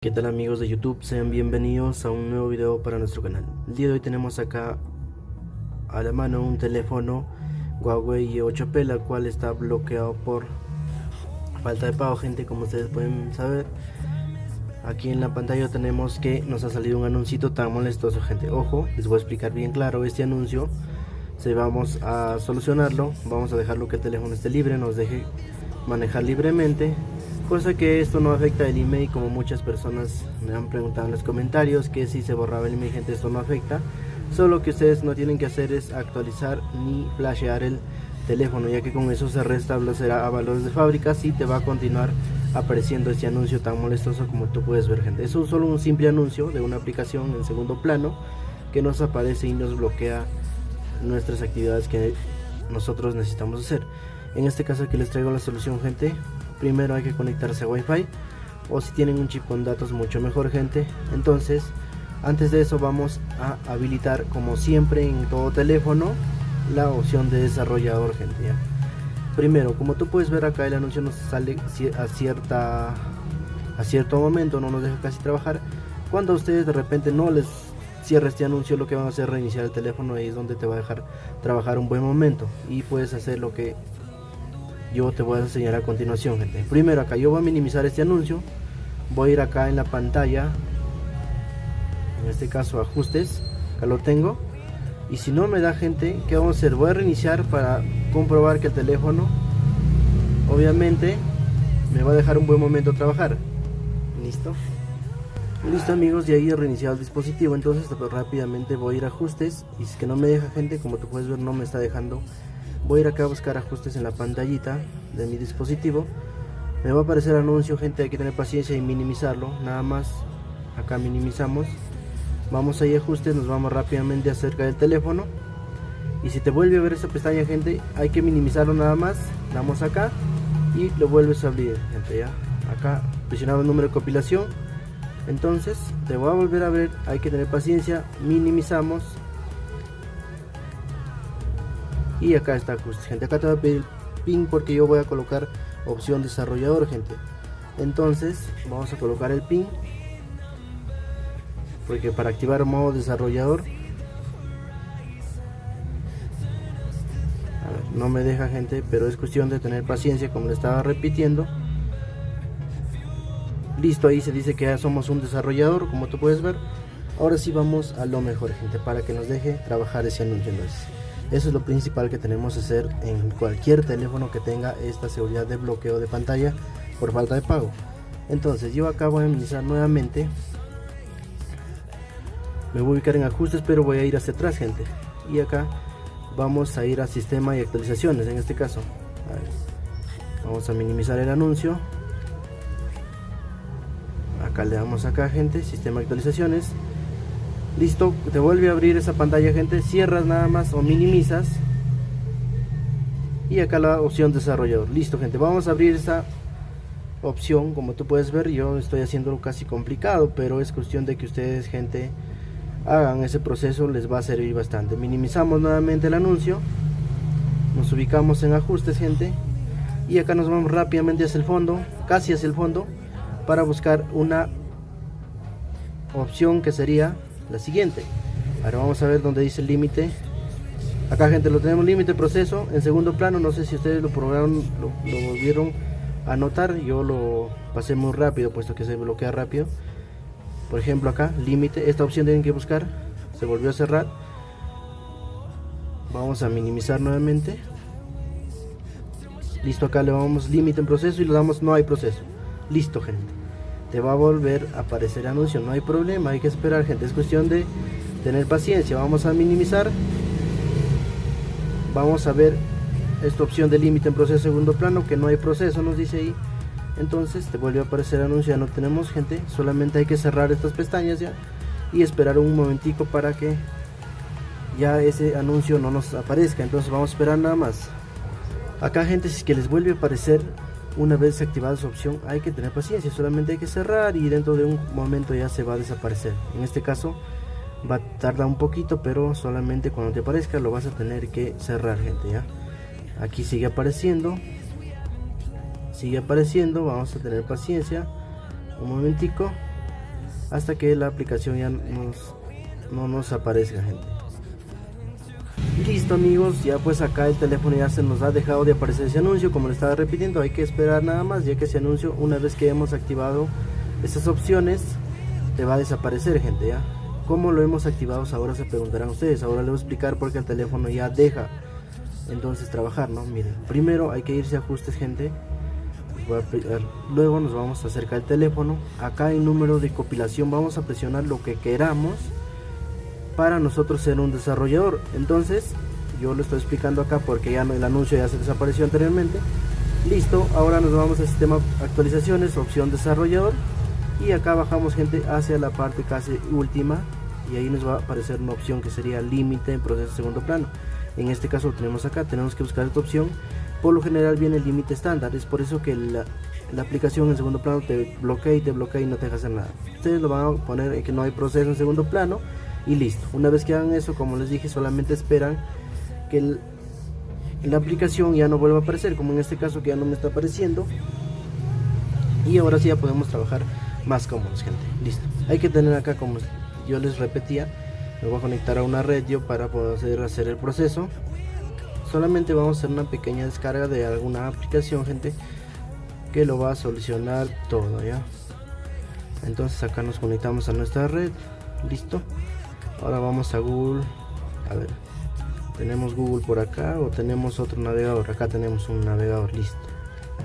¿Qué tal amigos de YouTube? Sean bienvenidos a un nuevo video para nuestro canal. El día de hoy tenemos acá a la mano un teléfono Huawei 8P, la cual está bloqueado por falta de pago, gente, como ustedes pueden saber. Aquí en la pantalla tenemos que nos ha salido un anuncio tan molestoso, gente. Ojo, les voy a explicar bien claro este anuncio. Se vamos a solucionarlo, vamos a dejarlo que el teléfono esté libre, nos deje manejar libremente. Cosa que esto no afecta el email como muchas personas me han preguntado en los comentarios que si se borraba el email gente esto no afecta. Solo que ustedes no tienen que hacer es actualizar ni flashear el teléfono ya que con eso se restablecerá a valores de fábrica si te va a continuar apareciendo este anuncio tan molestoso como tú puedes ver gente. Eso es solo un simple anuncio de una aplicación en segundo plano que nos aparece y nos bloquea nuestras actividades que nosotros necesitamos hacer en este caso aquí les traigo la solución gente. Primero hay que conectarse a Wi-Fi o si tienen un chip con datos mucho mejor gente. Entonces antes de eso vamos a habilitar como siempre en todo teléfono la opción de desarrollador gente primero como tú puedes ver acá el anuncio nos sale a cierta a cierto momento no nos deja casi trabajar. Cuando a ustedes de repente no les cierra este anuncio lo que van a hacer es reiniciar el teléfono ahí es donde te va a dejar trabajar un buen momento. Y puedes hacer lo que yo te voy a enseñar a continuación. Gente primero acá yo voy a minimizar este anuncio. Voy a ir acá en la pantalla. En este caso ajustes. Acá lo tengo. Y si no me da gente ¿qué vamos a hacer? voy a reiniciar para comprobar que el teléfono obviamente me va a dejar un buen momento trabajar. Listo listo amigos y ahí he reiniciado el dispositivo. Entonces rápidamente voy a ir a ajustes. Y si es que no me deja gente como tú puedes ver no me está dejando voy a ir acá a buscar ajustes en la pantallita de mi dispositivo. Me va a aparecer anuncio gente hay que tener paciencia y minimizarlo. Nada más acá minimizamos. Vamos ahí a ajustes nos vamos rápidamente acerca del teléfono. Y si te vuelve a ver esta pestaña gente hay que minimizarlo nada más. Damos acá y lo vuelves a abrir gente ya. Acá presionamos el número de compilación. Entonces te voy a volver a ver hay que tener paciencia minimizamos y acá está gente acá te va a pedir pin porque yo voy a colocar opción desarrollador gente. Entonces vamos a colocar el pin porque para activar modo desarrollador no me deja gente pero es cuestión de tener paciencia como le estaba repitiendo. Listo ahí se dice que ya somos un desarrollador como tú puedes ver. Ahora sí vamos a lo mejor gente para que nos deje trabajar ese anuncio entonces eso es lo principal que tenemos que hacer en cualquier teléfono que tenga esta seguridad de bloqueo de pantalla por falta de pago. Entonces yo acá voy a iniciar nuevamente. Me voy a ubicar en ajustes pero voy a ir hacia atrás gente. Y acá vamos a ir a sistema y actualizaciones en este caso. Vamos a minimizar el anuncio. Acá le damos acá gente, sistema actualizaciones listo te vuelve a abrir esa pantalla gente. Cierras nada más o minimizas. Y acá la opción desarrollador. Listo gente. Vamos a abrir esa opción como tú puedes ver. Yo estoy haciéndolo casi complicado pero es cuestión de que ustedes gente hagan ese proceso. Les va a servir bastante. Minimizamos nuevamente el anuncio. Nos ubicamos en ajustes gente. Y acá nos vamos rápidamente hacia el fondo casi hacia el fondo para buscar una opción que sería la siguiente. Ahora vamos a ver donde dice el límite. Acá gente lo tenemos límite proceso. En segundo plano no sé si ustedes lo probaron lo, volvieron a notar. Yo lo pasé muy rápido puesto que se bloquea rápido. Por ejemplo acá límite. Esta opción tienen que buscar. Se volvió a cerrar. Vamos a minimizar nuevamente. Listo acá le vamos límite en proceso y le damos no hay proceso. Listo gente te va a volver a aparecer anuncio. No hay problema hay que esperar gente. Es cuestión de tener paciencia. Vamos a minimizar. Vamos a ver esta opción de límite en proceso segundo plano que no hay proceso nos dice ahí. Entonces te vuelve a aparecer anuncio. Ya no tenemos gente. Solamente hay que cerrar estas pestañas ya y esperar un momentico para que ya ese anuncio no nos aparezca. Entonces vamos a esperar nada más. Acá gente si es que les vuelve a aparecer una vez activada su opción hay que tener paciencia, solamente hay que cerrar y dentro de un momento ya se va a desaparecer. En este caso va a tardar un poquito, pero solamente cuando te aparezca lo vas a tener que cerrar gente ya. Aquí sigue apareciendo. sigue apareciendo vamos a tener paciencia un momentico hasta que la aplicación ya nos, no nos aparezca gente listo amigos ya pues acá el teléfono ya se nos ha dejado de aparecer ese anuncio como le estaba repitiendo hay que esperar nada más ya que ese anuncio una vez que hemos activado esas opciones te va a desaparecer gente ya. Como lo hemos activado ahora se preguntarán ustedes ahora les voy a explicar porque el teléfono ya deja entonces trabajar no miren primero hay que irse a ajustes gente. Luego nos vamos a acercar el teléfono. Acá en número de compilación vamos a presionar lo que queramos para nosotros ser un desarrollador. Entonces yo lo estoy explicando acá porque ya el anuncio ya se desapareció anteriormente. Listo ahora nos vamos al sistema actualizaciones opción desarrollador. Y acá bajamos gente hacia la parte casi última. Y ahí nos va a aparecer una opción que sería límite en proceso de segundo plano. En este caso lo tenemos acá tenemos que buscar esta opción. Por lo general viene el límite estándar. Es por eso que la, aplicación en segundo plano te bloquea y te bloquea y no te deja hacer nada. Ustedes lo van a poner en que no hay proceso en segundo plano y listo. Una vez que hagan eso como les dije solamente esperan que la aplicación ya no vuelva a aparecer como en este caso que ya no me está apareciendo. Y ahora sí ya podemos trabajar más cómodos gente. Listo. Hay que tener acá como yo les repetía me voy a conectar a una red yo para poder hacer el proceso. Solamente vamos a hacer una pequeña descarga de alguna aplicación gente que lo va a solucionar todo ya entonces acá nos conectamos a nuestra red. Listo ahora vamos a google. A ver tenemos google por acá o tenemos otro navegador. Acá tenemos un navegador listo.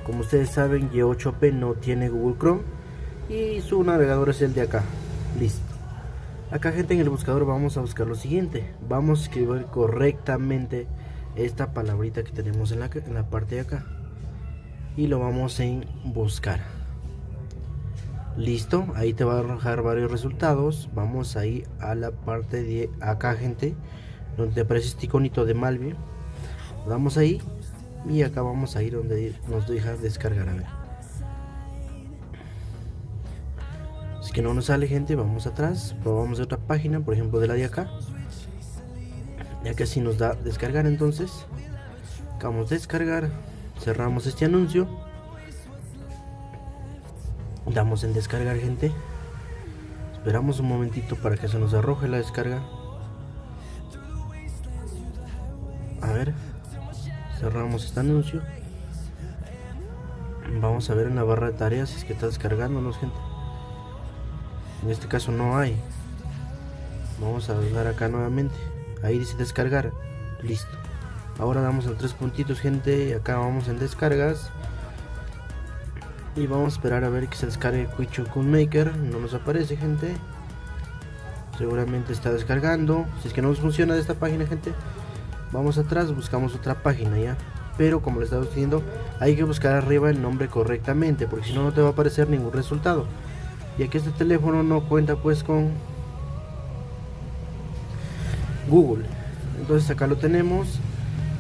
Como ustedes saben y8p no tiene google chrome y su navegador es el de acá. Listo. Acá gente en el buscador vamos a buscar lo siguiente. Vamos a escribir correctamente esta palabrita que tenemos en la, en la parte de acá. Y lo vamos en buscar listo ahí te va a arrojar varios resultados. Vamos ahí a la parte de acá gente donde aparece este iconito de Malvi damos ahí y acá vamos a ir donde nos deja descargar a ver. Si que no nos sale gente vamos atrás. Probamos otra página por ejemplo de la de acá. Ya que así nos da descargar entonces. Vamos a descargar. Cerramos este anuncio damos en descargar gente. Esperamos un momentito para que se nos arroje la descarga. A ver cerramos este anuncio. Vamos a ver en la barra de tareas si es que está descargándonos gente. En este caso no hay. Vamos a dar acá nuevamente. Ahí dice descargar. Listo. Ahora damos en tres puntitos gente. Acá vamos en descargas y vamos a esperar a ver que se descargue Kun Maker. No nos aparece gente. Seguramente está descargando. Si es que no nos funciona de esta página gente vamos atrás buscamos otra página ya pero como les estaba diciendo hay que buscar arriba el nombre correctamente porque si no no te va a aparecer ningún resultado. Ya que este teléfono no cuenta pues con Google. Entonces acá lo tenemos.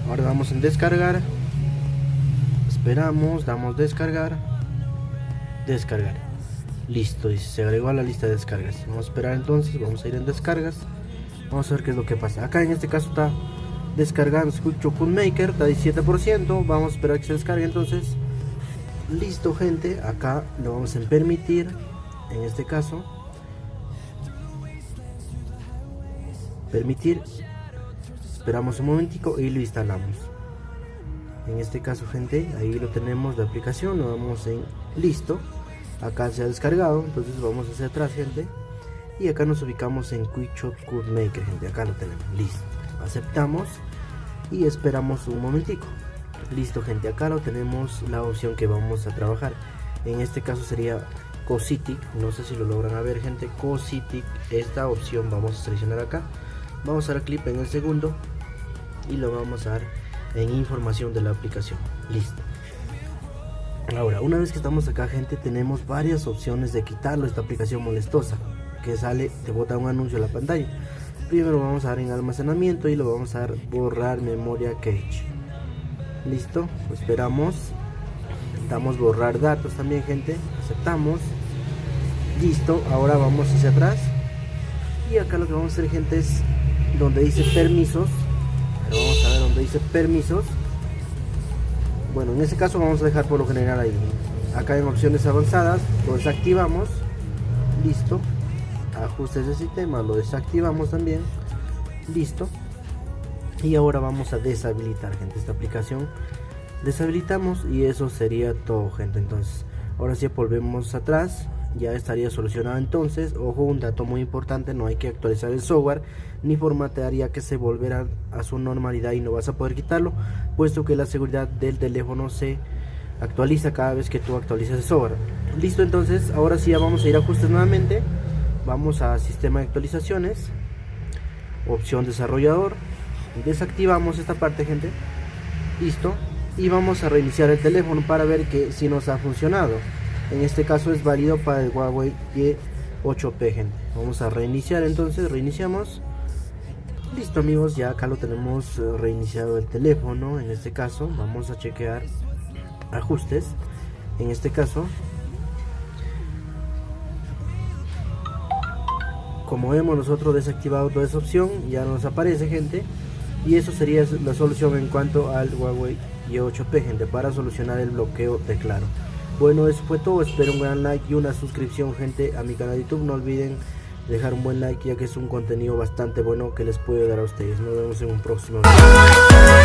Ahora damos en descargar. Esperamos damos descargar descargar. Listo y se agregó a la lista de descargas. Vamos a esperar entonces vamos a ir en descargas. Vamos a ver qué es lo que pasa. Acá en este caso está descargando Kun Maker está 17% vamos a esperar que se descargue entonces. Listo gente acá lo vamos a permitir en este caso. Permitir. Esperamos un momentico y lo instalamos en este caso gente ahí lo tenemos de aplicación lo damos en listo. Acá se ha descargado entonces vamos hacia atrás gente. Y acá nos ubicamos en QuickShot Code Maker gente acá lo tenemos listo. Aceptamos y esperamos un momentico. Listo gente acá lo tenemos la opción que vamos a trabajar. En este caso sería Cositic no sé si lo logran ver gente Cositic esta opción vamos a seleccionar acá. Vamos a dar clic en el segundo y lo vamos a dar en información de la aplicación. Listo. Ahora una vez que estamos acá gente tenemos varias opciones de quitarlo esta aplicación molestosa que sale te bota un anuncio a la pantalla. Primero vamos a dar en almacenamiento y lo vamos a dar borrar memoria cache. Listo esperamos. Damos borrar datos también gente aceptamos. Listo ahora vamos hacia atrás. Y acá lo que vamos a hacer gente es donde dice permisos, dice permisos, bueno en este caso vamos a dejar por lo general ahí. Acá en opciones avanzadas lo desactivamos. Listo. Ajustes de sistema lo desactivamos también. Listo. Y ahora vamos a deshabilitar gente. Esta aplicación deshabilitamos y eso sería todo gente. Entonces ahora si volvemos atrás ya estaría solucionado entonces. Ojo un dato muy importante no hay que actualizar el software ni formatear ya que se volverá a su normalidad y no vas a poder quitarlo puesto que la seguridad del teléfono se actualiza cada vez que tú actualizas el software. Listo entonces ahora sí ya vamos a ir a ajustes nuevamente. Vamos a sistema de actualizaciones opción desarrollador desactivamos esta parte gente. Listo y vamos a reiniciar el teléfono para ver que si nos ha funcionado en este caso es válido para el Huawei Y8P gente vamos a reiniciar entonces reiniciamos. Listo amigos ya acá lo tenemos eh, reiniciado el teléfono. En este caso vamos a chequear ajustes. En este caso como vemos nosotros desactivado toda esa opción ya nos aparece gente. Y eso sería la solución en cuanto al Huawei Y8P gente para solucionar el bloqueo de claro bueno, eso fue todo. Espero un gran like y una suscripción, gente, a mi canal de YouTube. No olviden dejar un buen like, ya que es un contenido bastante bueno que les puede dar a ustedes. Nos vemos en un próximo video.